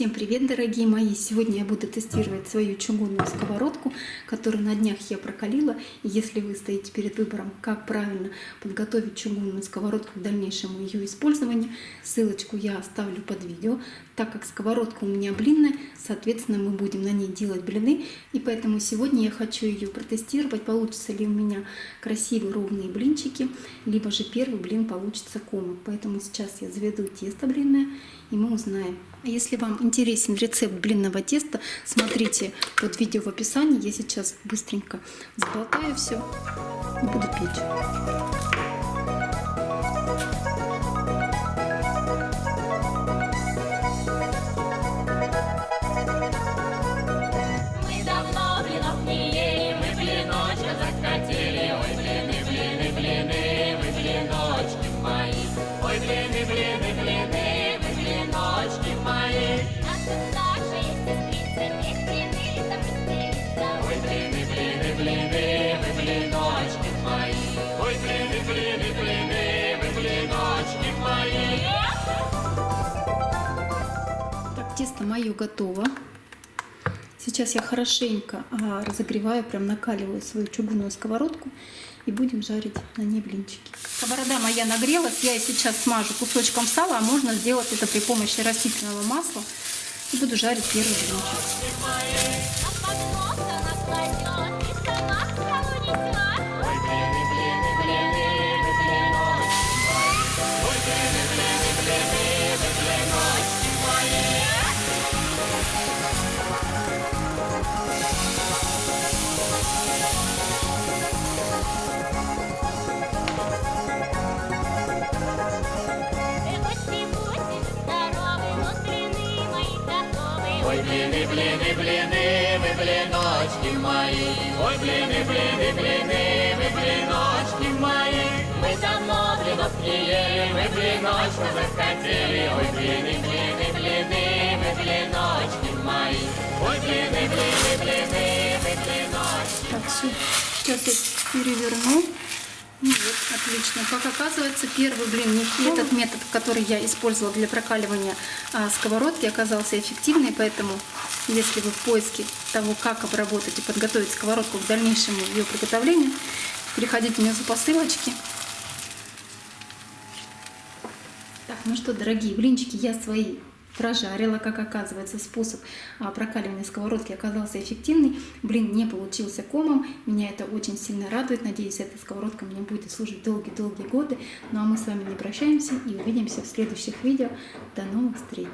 Всем привет, дорогие мои! Сегодня я буду тестировать свою чугунную сковородку, которую на днях я прокалила. И если вы стоите перед выбором, как правильно подготовить чугунную сковородку к дальнейшему ее использованию, ссылочку я оставлю под видео. Так как сковородка у меня блинная, соответственно, мы будем на ней делать блины. И поэтому сегодня я хочу ее протестировать, получится ли у меня красивые ровные блинчики, либо же первый блин получится комом. Поэтому сейчас я заведу тесто блинное и мы узнаем. А если вам интересен рецепт блинного теста, смотрите под видео в описании. Я сейчас быстренько сболтаю все и буду печь. Тесто мое готово. Сейчас я хорошенько а, разогреваю, прям накаливаю свою чугунную сковородку и будем жарить на ней блинчики. Сковорода моя нагрелась, я сейчас смажу кусочком сала, а можно сделать это при помощи растительного масла. И буду жарить первый блинчик. Ой, блины, блины, блины, вы блиночки мои. Ой, блины, блины, блины, вы блиночки мои. Мы давно блинов не ели, мы блиночку захотели. Ой, блины, блины, блины, вы блиночки мои. Ой, блины, блины, блины, вы блиночки Так, все. Сейчас я переверну. Ну вот, отлично. Как оказывается, первый блин, этот метод, который я использовала для прокаливания а, сковородки, оказался эффективный, поэтому если вы в поиске того, как обработать и подготовить сковородку к дальнейшему ее приготовлению, переходите внизу по ссылочке. Так, ну что, дорогие блинчики, я свои прожарила, как оказывается, способ а, прокаливания сковородки оказался эффективный. Блин не получился комом, меня это очень сильно радует. Надеюсь, эта сковородка мне будет служить долгие-долгие годы. Ну а мы с вами не прощаемся и увидимся в следующих видео. До новых встреч!